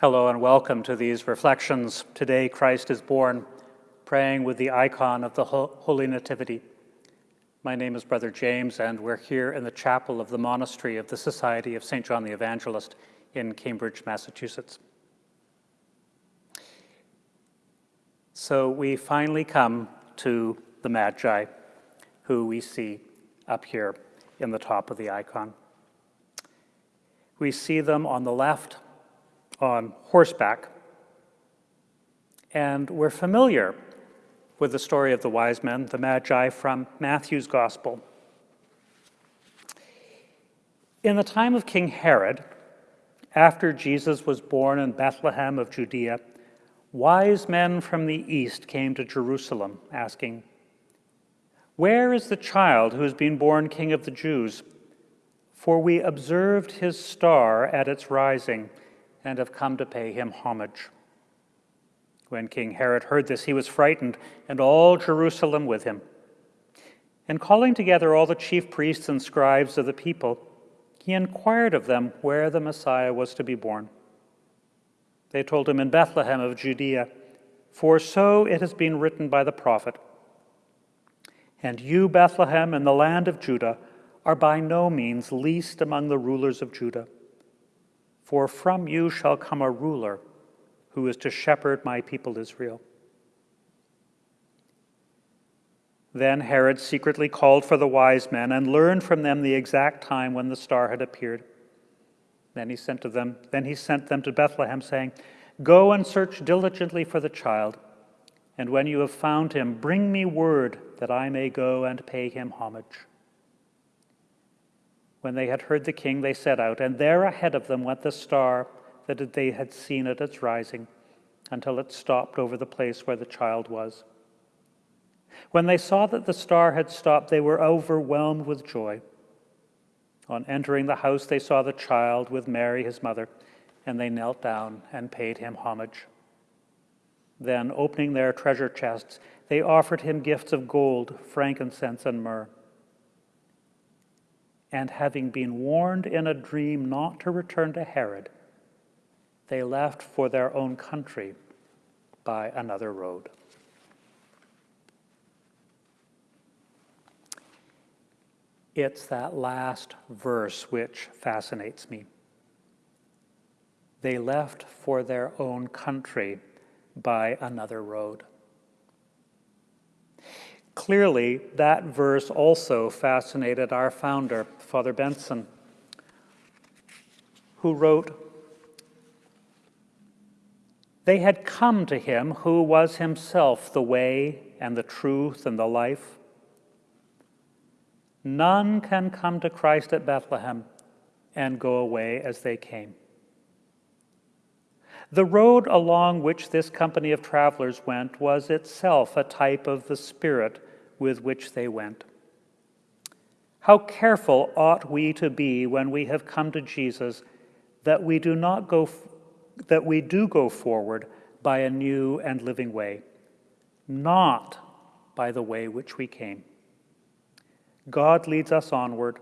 Hello and welcome to these reflections. Today, Christ is born, praying with the icon of the Holy Nativity. My name is Brother James, and we're here in the chapel of the monastery of the Society of St. John the Evangelist in Cambridge, Massachusetts. So we finally come to the Magi, who we see up here in the top of the icon. We see them on the left on horseback, and we're familiar with the story of the wise men, the Magi from Matthew's Gospel. In the time of King Herod, after Jesus was born in Bethlehem of Judea, wise men from the east came to Jerusalem, asking, Where is the child who has been born King of the Jews? For we observed his star at its rising and have come to pay him homage. When King Herod heard this, he was frightened, and all Jerusalem with him. And calling together all the chief priests and scribes of the people, he inquired of them where the Messiah was to be born. They told him in Bethlehem of Judea, for so it has been written by the prophet. And you, Bethlehem, in the land of Judah, are by no means least among the rulers of Judah. For from you shall come a ruler who is to shepherd my people Israel. Then Herod secretly called for the wise men and learned from them the exact time when the star had appeared. Then he sent to them, then he sent them to Bethlehem, saying, Go and search diligently for the child, and when you have found him, bring me word that I may go and pay him homage. When they had heard the king, they set out, and there ahead of them went the star that they had seen at its rising, until it stopped over the place where the child was. When they saw that the star had stopped, they were overwhelmed with joy. On entering the house, they saw the child with Mary, his mother, and they knelt down and paid him homage. Then, opening their treasure chests, they offered him gifts of gold, frankincense, and myrrh and having been warned in a dream not to return to Herod, they left for their own country by another road. It's that last verse which fascinates me. They left for their own country by another road. Clearly, that verse also fascinated our founder, Father Benson, who wrote, They had come to him who was himself the way and the truth and the life. None can come to Christ at Bethlehem and go away as they came. The road along which this company of travelers went was itself a type of the Spirit with which they went. How careful ought we to be when we have come to Jesus that we do not go that we do go forward by a new and living way, not by the way which we came. God leads us onward.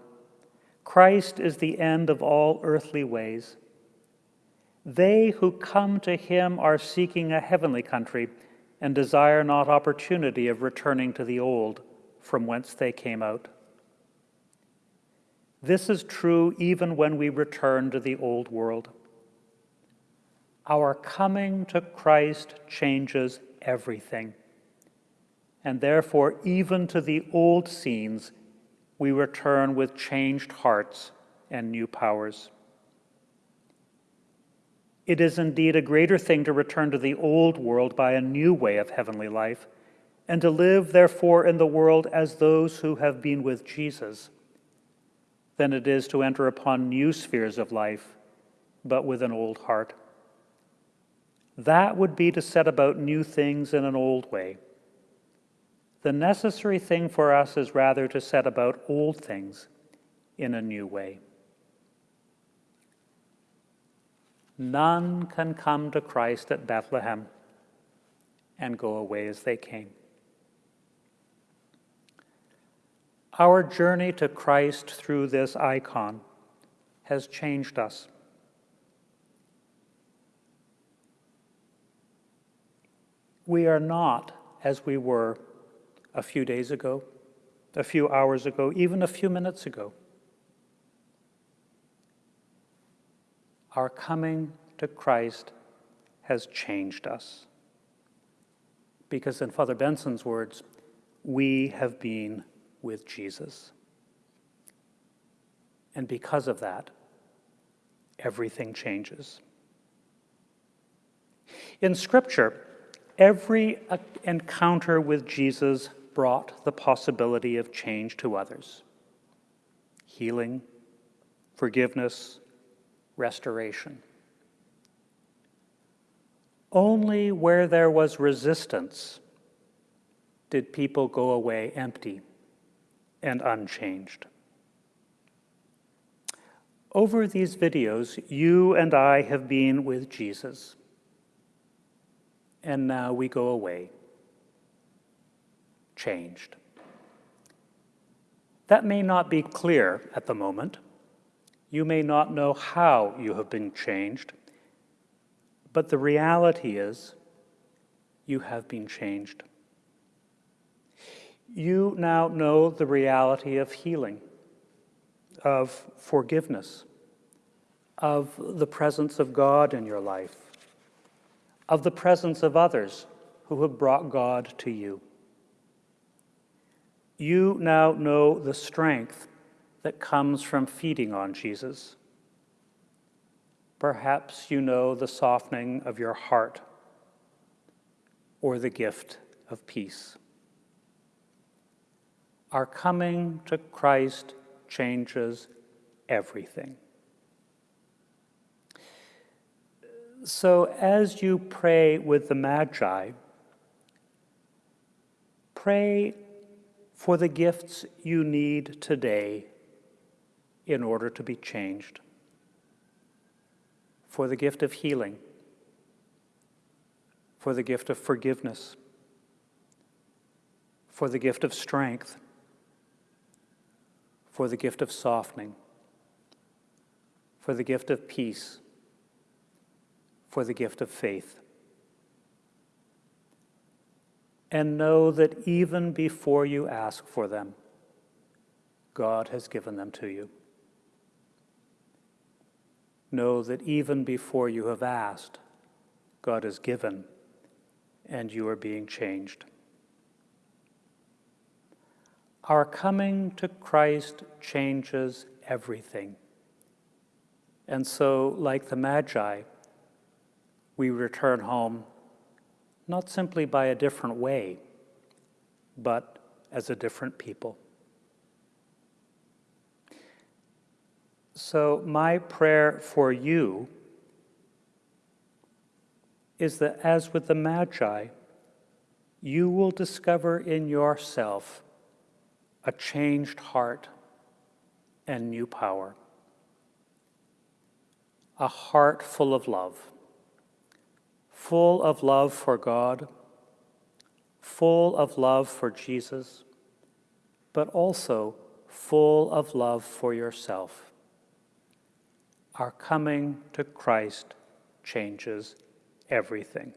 Christ is the end of all earthly ways. They who come to him are seeking a heavenly country and desire not opportunity of returning to the old from whence they came out. This is true even when we return to the old world. Our coming to Christ changes everything. And therefore, even to the old scenes, we return with changed hearts and new powers. It is indeed a greater thing to return to the old world by a new way of heavenly life, and to live, therefore, in the world as those who have been with Jesus, than it is to enter upon new spheres of life, but with an old heart. That would be to set about new things in an old way. The necessary thing for us is rather to set about old things in a new way. None can come to Christ at Bethlehem and go away as they came. Our journey to Christ through this icon has changed us. we are not as we were a few days ago, a few hours ago, even a few minutes ago. Our coming to Christ has changed us. Because, in Father Benson's words, we have been with Jesus. And because of that, everything changes. In Scripture, every encounter with Jesus brought the possibility of change to others healing, forgiveness, restoration. Only where there was resistance did people go away empty and unchanged. Over these videos, you and I have been with Jesus, and now we go away changed. That may not be clear at the moment. You may not know how you have been changed, but the reality is you have been changed. You now know the reality of healing, of forgiveness, of the presence of God in your life, of the presence of others who have brought God to you. You now know the strength that comes from feeding on Jesus. Perhaps you know the softening of your heart or the gift of peace. Our coming to Christ changes everything. So, as you pray with the Magi, pray for the gifts you need today in order to be changed, for the gift of healing, for the gift of forgiveness, for the gift of strength for the gift of softening, for the gift of peace, for the gift of faith. And know that even before you ask for them, God has given them to you. Know that even before you have asked, God has given, and you are being changed. Our coming to Christ changes everything. And so, like the Magi, we return home not simply by a different way, but as a different people. So, my prayer for you is that, as with the Magi, you will discover in yourself a changed heart and new power. A heart full of love, full of love for God, full of love for Jesus, but also full of love for yourself. Our coming to Christ changes everything.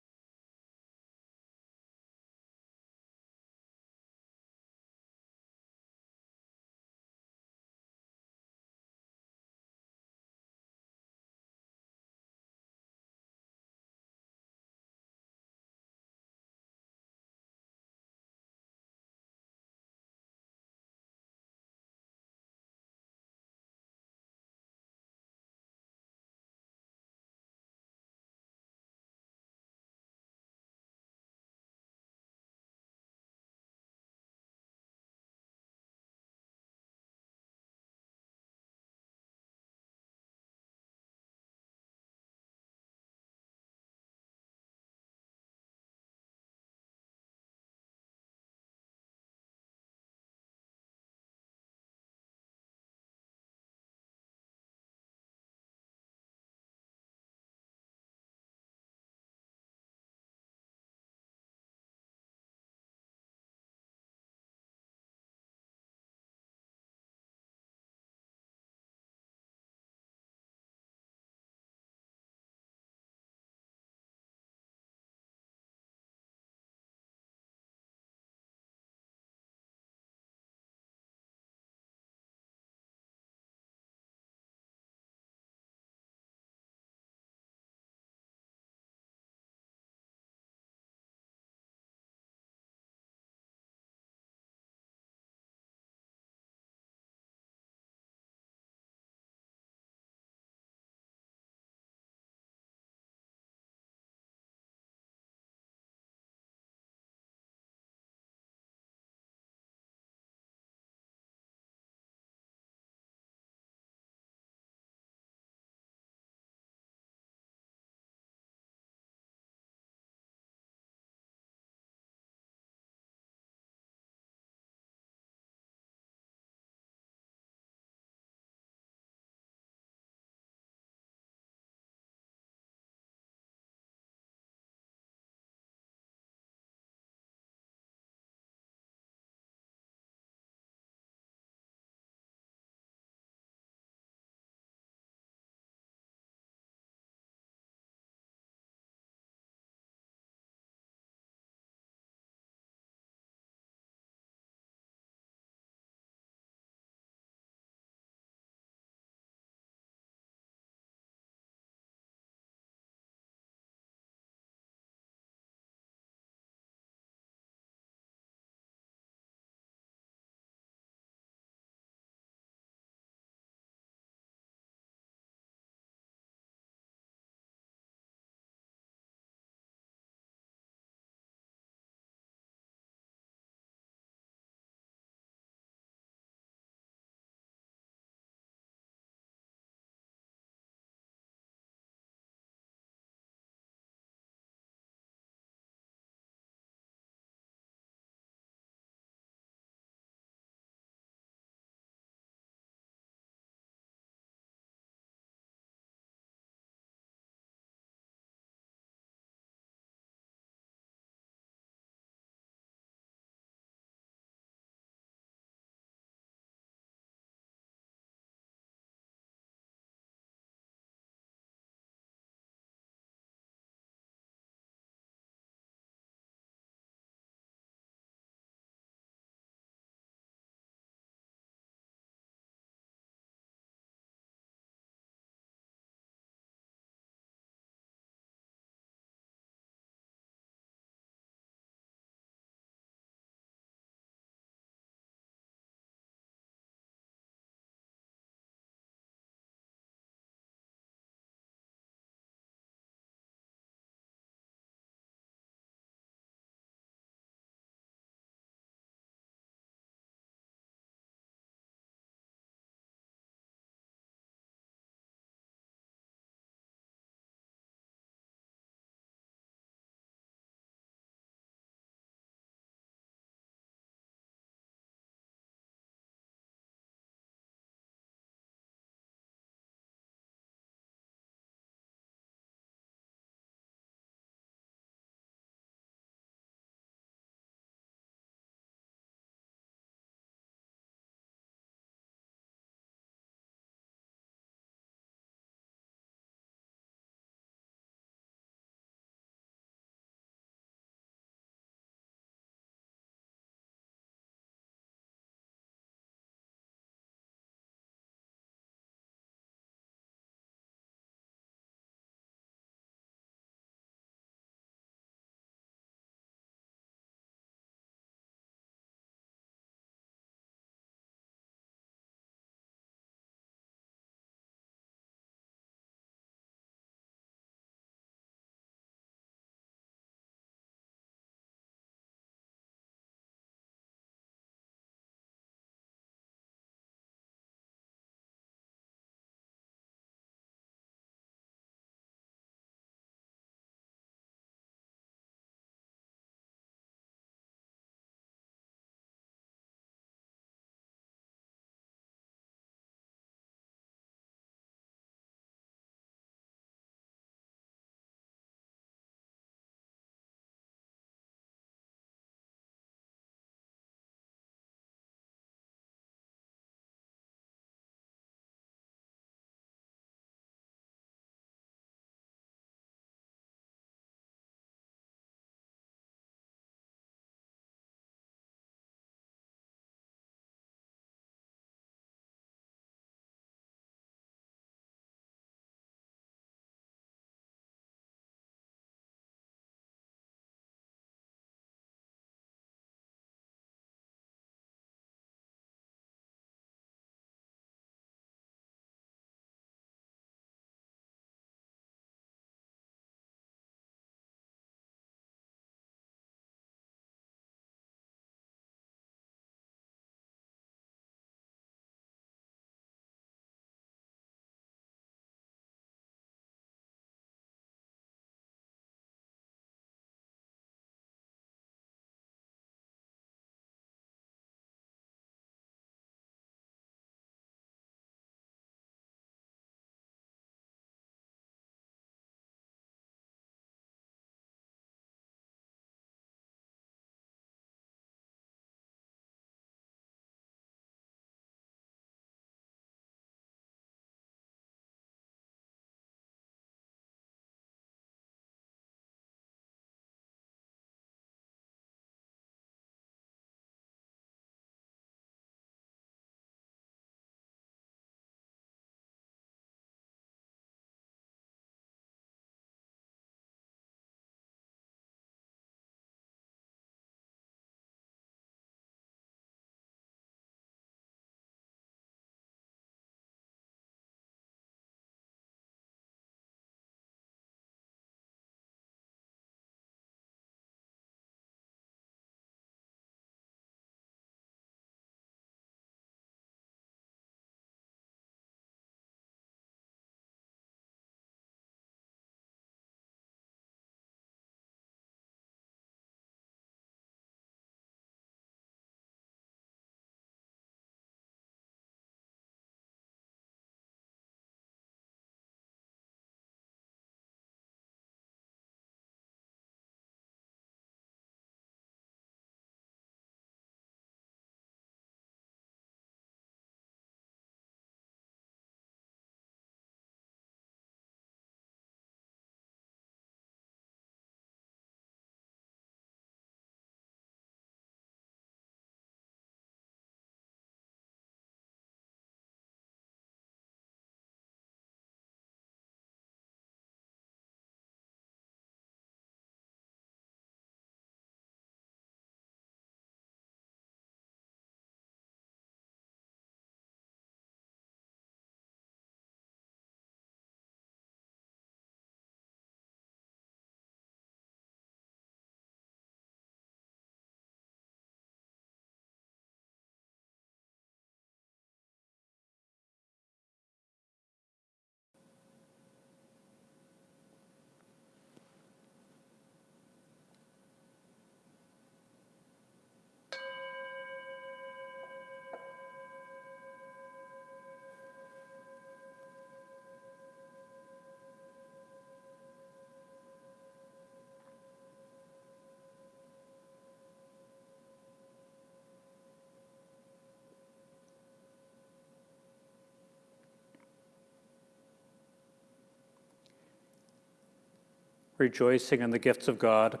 Rejoicing in the gifts of God,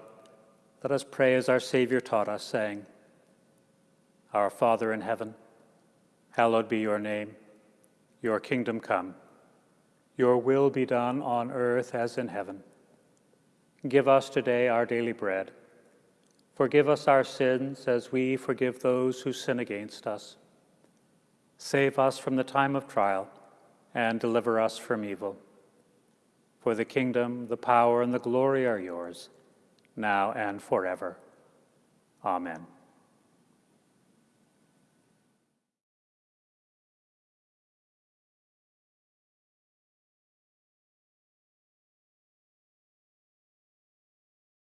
let us pray as our Savior taught us, saying, Our Father in heaven, hallowed be your name. Your kingdom come. Your will be done on earth as in heaven. Give us today our daily bread. Forgive us our sins as we forgive those who sin against us. Save us from the time of trial and deliver us from evil. For the kingdom, the power, and the glory are yours, now and forever. Amen.